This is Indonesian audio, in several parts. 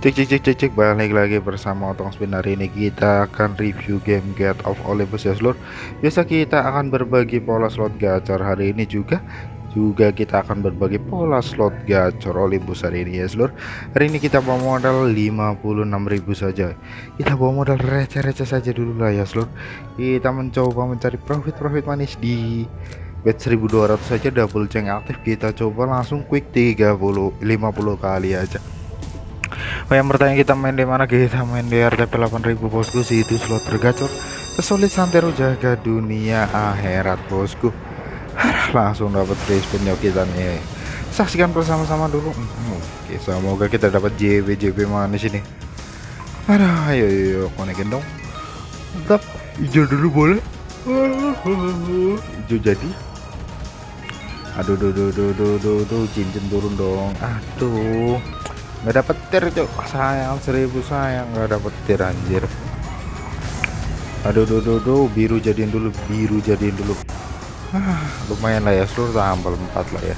Cek cek cek cek cek. Balik lagi bersama Otong Spin. Hari ini kita akan review game Get of Olympus. Ya seluruh Biasa kita akan berbagi pola slot gacor hari ini juga. Juga kita akan berbagi pola slot gacor Olympus hari ini. Ya seluruh Hari ini kita bawa modal 56.000 saja. Kita bawa modal receh-receh saja dulu lah ya seluruh Kita mencoba mencari profit-profit manis di bet 1200 saja. Double ceng aktif. Kita coba langsung quick 30 50 kali aja Oh yang bertanya kita main di mana kita main di RTP 8000 bosku sih itu slot tergacor kesulit santero jaga dunia akhirat bosku langsung dapat free spin yuk kita nih saksikan bersama-sama dulu hmm, oke semoga kita dapat JB JB mana sini ada ayo ayo konekin dong mantap hijau dulu boleh hijau jadi aduh duh duh duh duh duh, duh cincin turun dong aduh nggak dapet tir cok sayang seribu sayang. Nggak dapet tir anjir. Aduh duh, duh, duh. biru jadiin dulu biru jadiin dulu. Ah, lumayan lah ya. Seluruh tambal 4 lah ya.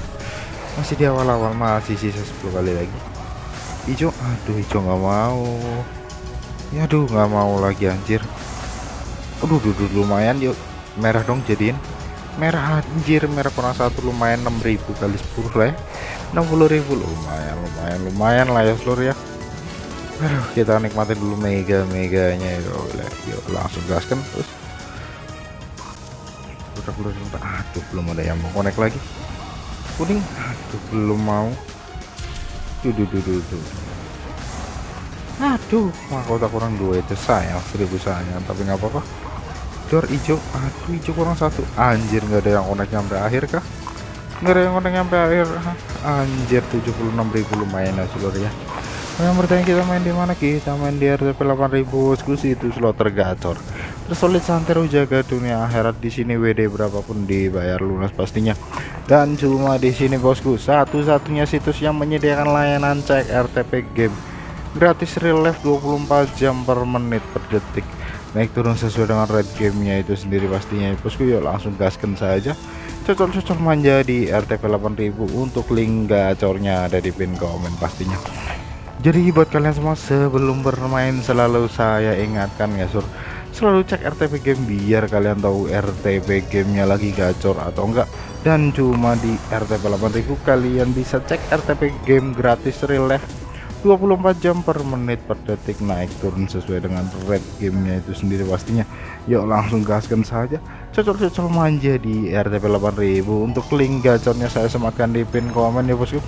Masih di awal-awal masih sisa 10 kali lagi. Hijau aduh hijau nggak mau. Ya aduh nggak mau lagi anjir. Aduh duh, duh, lumayan yuk. Merah dong jadiin. Merah anjir. Merah kurang satu lumayan 6000 kali 10 lah ya 60.000 lumayan lumayan lumayan lah ya seluruh ya. Aduh, kita nikmatin dulu mega meganya ya yuk langsung gaskan terus. Udah udah aduh belum ada yang mau connect lagi. Kuning? Aduh belum mau. Tuh tuh, tuh. aduh mahkota kurang dua itu sayang seribu sayang tapi nggak apa-apa. Door hijau aduh hijau kurang satu. Anjir nggak ada yang connect sampai akhir kah nggak ada yang udah nyampe akhir anjir 76.000 lumayan ya seluruh ya. Yang bertanya kita main di mana kita main di RTP 8000 bosku itu slot tergacor. Tersolid santero jaga dunia akhirat. Di sini WD berapapun dibayar lunas pastinya. Dan cuma di sini bosku satu-satunya situs yang menyediakan layanan cek RTP game. Gratis real life 24 jam per menit per detik naik turun sesuai dengan red gamenya itu sendiri pastinya. Bosku yuk langsung gaskan saja. Cocok-cocok manja di RTP 8000 untuk link gacornya ada di pin komen pastinya. Jadi buat kalian semua sebelum bermain selalu saya ingatkan ya sur selalu cek RTP game biar kalian tahu RTP gamenya lagi gacor atau enggak. Dan cuma di RTP 8000 kalian bisa cek RTP game gratis real life 24 jam per menit per detik naik turun sesuai dengan red gamenya itu sendiri pastinya. Yuk langsung gaskan saja. Cocok-cocok manja di RTP 8000 untuk link gacornya saya sematkan di pin komen ya bosku.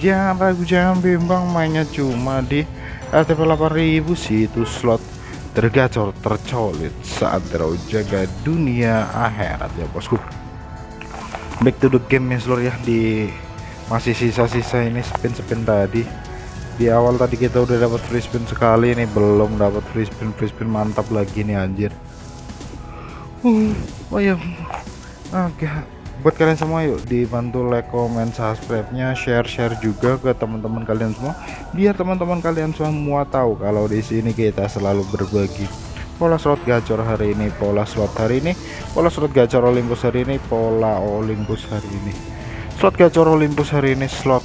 Jangan ragu jangan bimbang. Mainnya cuma di RTP 8000 situs slot tergacor tercolit saat terus jaga dunia akhirat ya bosku. Back to the game ya seluruh ya di masih sisa-sisa ini spin-spin tadi di awal tadi kita udah dapat free spin sekali ini belum dapat free spin free spin mantap lagi nih anjir. Uh, oh ya oke. Buat kalian semua yuk dibantu like comment subscribe nya share share juga ke teman-teman kalian semua biar teman-teman kalian semua tahu kalau di sini kita selalu berbagi pola slot gacor hari ini pola slot hari ini pola slot gacor Olympus hari ini pola Olympus hari ini. Slot gacor Olympus hari ini slot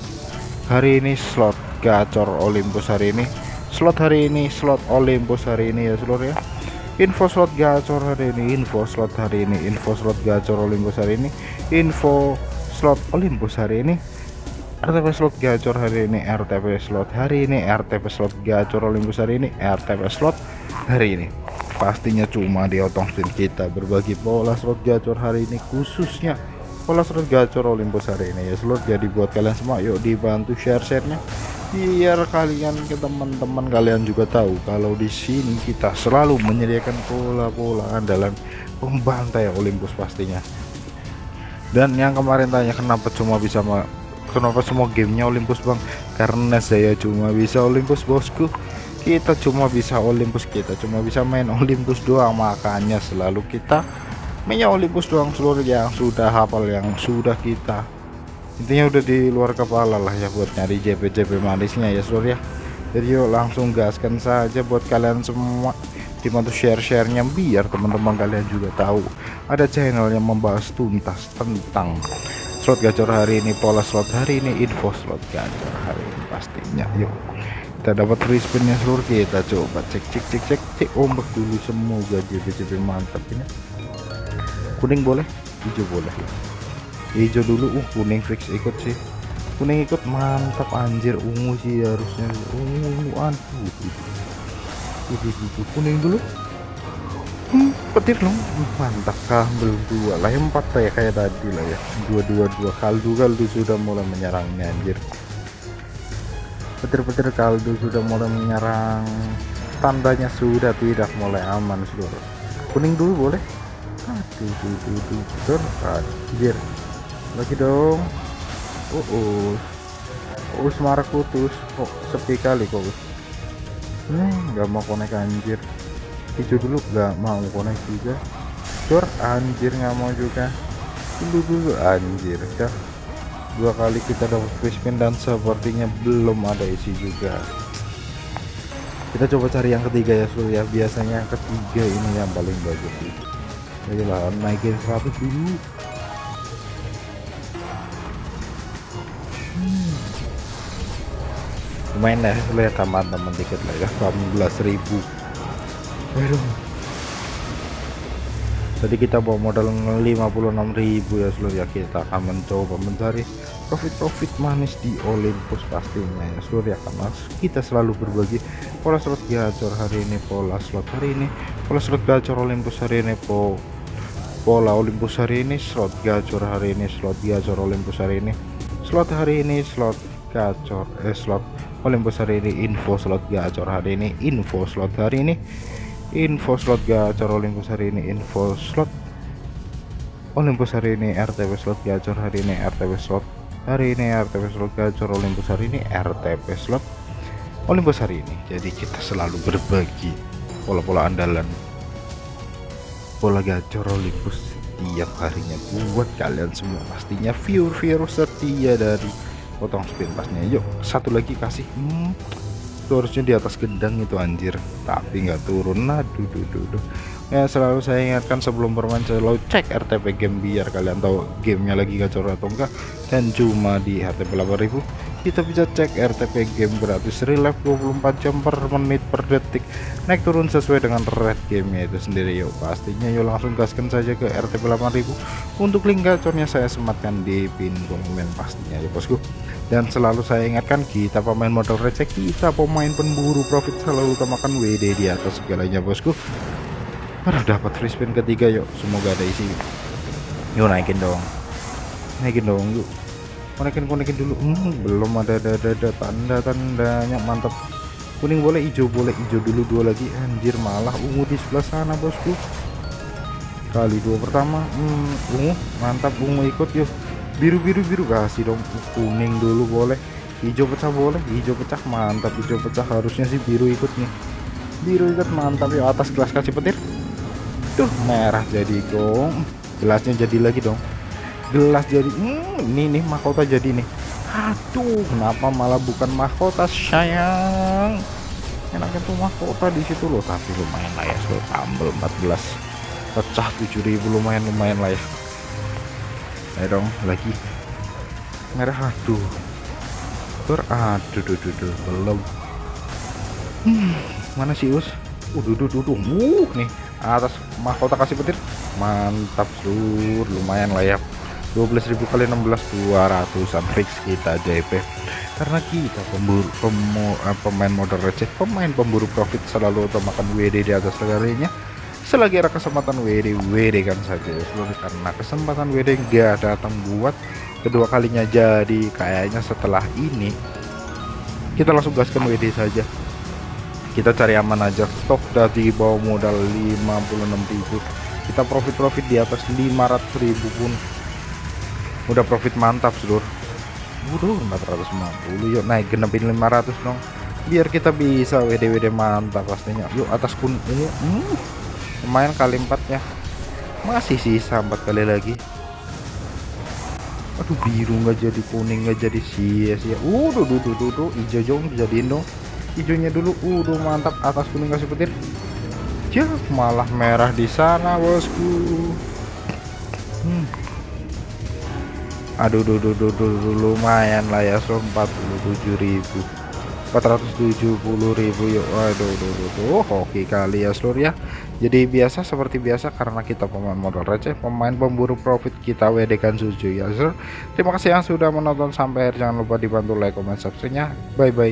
hari ini slot gacor Olympus hari ini. Slot hari ini slot Olympus hari ini ya seluruh ya. Info slot gacor hari ini info slot hari ini info slot gacor Olympus hari ini info slot Olympus hari ini. RTP slot gacor hari ini RTP slot hari ini RTP slot gacor Olympus hari ini RTP slot hari ini. Pastinya cuma di otong spin kita berbagi pola slot gacor hari ini khususnya pola slot gacor Olympus hari ini. Ya seluruh jadi buat kalian semua yuk dibantu share-sharenya biar kalian ke teman-teman kalian juga tahu kalau di sini kita selalu menyediakan pola-pola andalan pembantai Olympus pastinya. Dan yang kemarin tanya kenapa cuma bisa kenapa semua gamenya Olympus bang? Karena saya cuma bisa Olympus bosku. Kita cuma bisa Olympus kita cuma bisa main Olympus doang. Makanya selalu kita mainnya Olympus doang seluruh yang sudah hafal yang sudah kita intinya udah di luar kepala lah ya buat nyari JP-JP manisnya ya seluruh ya. Jadi yuk langsung gaskan saja buat kalian semua. Dibantu share-sharenya biar teman-teman kalian juga tahu. Ada channel yang membahas tuntas tentang slot gacor hari ini pola slot hari ini info slot gacor hari ini pastinya. Yuk kita dapat free spinnya seluruh kita coba cek cek cek cek cek ombak dulu. Semoga JB-JB mantap ini. Kuning boleh hijau boleh hijau dulu uh kuning fix ikut sih kuning ikut mantap anjir ungu sih harusnya ungu aduh kuning dulu hmm, petir dong mantap kambel dua lah empat ya kayak tadi lah ya dua dua dua kaldu kaldu sudah mulai menyerangnya anjir petir-petir kaldu sudah mulai menyerang tandanya sudah tidak mulai aman seluruh kuning dulu boleh aduh tuh tuh anjir lagi dong. Oh oh semarak putus. Kok oh, sepi kali kok hmm nggak mau konek anjir. Hijau dulu nggak mau konek juga. Tur anjir nggak mau juga. Dulu dulu anjir dah dua kali kita dapat free spin dan sepertinya belum ada isi juga. Kita coba cari yang ketiga ya Sul ya. Biasanya yang ketiga ini yang paling bagus sih. Lah naikin 100 dulu lumayan ya lihat teman-teman dikit lah ya 18.000 Waduh. Tadi kita bawa modal 56.000 ya seluruh ya kita akan mencoba mencari profit-profit manis di Olympus pastinya ya seluruh ya karena kita selalu berbagi pola slot gacor hari ini pola slot hari ini pola slot gacor Olympus hari ini po pola Olympus hari ini slot gacor hari ini slot gacor Olympus hari ini slot hari ini slot gacor eh slot Olympus hari ini info slot gacor hari ini info slot hari ini info slot gacor Olympus hari ini info slot Olympus hari ini RTP slot gacor hari ini RTP slot hari ini RTP slot gacor Olympus hari ini RTP slot Olympus hari ini. Jadi kita selalu berbagi pola-pola andalan pola gacor Olympus tiap harinya buat kalian semua. Pastinya viewer-viewer setia dari potong spin pasnya yuk satu lagi kasih. Hmm, itu harusnya di atas gendang itu anjir. Tapi nggak turun. Aduh duh, duh, duh. ya selalu saya ingatkan sebelum bermain selalu cek RTP game biar kalian tahu gamenya lagi gacor atau enggak dan cuma di RTP 8000 kita bisa cek RTP game gratis. Relive 24 jam per menit per detik. Naik turun sesuai dengan red gamenya itu sendiri yuk. Pastinya yuk langsung gaskan saja ke RTP 8000 untuk link gacornya saya sematkan di pin komen pastinya ya bosku. Dan selalu saya ingatkan kita pemain modal receh kita pemain pemburu profit selalu utamakan WD di atas segalanya bosku. Aduh dapat free spin ketiga yuk. Semoga ada isi. Yuk naikin dong. Naikin dong yuk konekin konekin dulu. Hmm, belum ada ada ada, ada tanda tandanya mantap kuning boleh hijau boleh hijau dulu dua lagi. Anjir malah ungu di sebelah sana bosku. Kali dua pertama. Hmm, ungu. Mantap ungu ikut yuk. Biru biru biru. Kasih dong kuning dulu boleh. Hijau pecah boleh hijau pecah. Mantap hijau pecah. Harusnya sih biru ikut nih. Biru ikut mantap. Ya atas gelas kasih petir. Tuh merah jadi dong. Gelasnya jadi lagi dong gelas jadi hmm, ini nih mahkota jadi nih. Aduh kenapa malah bukan mahkota sayang? Enaknya tuh mahkota di situ loh tapi lumayan lah ya so tambel 14 pecah 7000 lumayan lumayan lah ya. Ayo dong lagi. Merah aduh. Tur aduh duh, belum. Hmm, mana sih us? Duh, duh, duh. uh nih. Atas mahkota kasih petir. Mantap sur. Lumayan lah ya 12.000 kali 16 200an fix kita JP karena kita pemburu pemu, eh, pemain modal receh pemain pemburu profit selalu utamakan WD di atas segalanya selagi ada kesempatan WD WD kan saja. Ya seluruh karena kesempatan WD gak datang buat kedua kalinya jadi kayaknya setelah ini kita langsung gaskan WD saja. Kita cari aman aja. Stok dari bawah modal 56.000 kita profit-profit di atas 500.000 pun udah profit mantap seluruh Waduh 450 yuk naik genepin 500 dong. Biar kita bisa WD WD mantap pastinya. Yuk atas pun ini hmm. Lumayan kali empatnya masih sisa empat kali lagi. Aduh biru nggak jadi kuning nggak jadi sia-sia. Duh duh duh duh, hijau jong jadiin dong. Hijaunya dulu. Udah mantap. Atas kuning kasih petir. Ya malah merah di sana bosku. Hmm. Aduh duh, duh, duh, duh, duh, lumayan lah ya so 47.000 470.000 yuk. Waduh duh, duh, duh. oke kali ya seluruh ya. Jadi biasa seperti biasa karena kita pemain modal receh pemain pemburu profit kita WD kan suju ya seluruh terima kasih yang sudah menonton sampai akhir. Jangan lupa dibantu like comment subscribe nya bye bye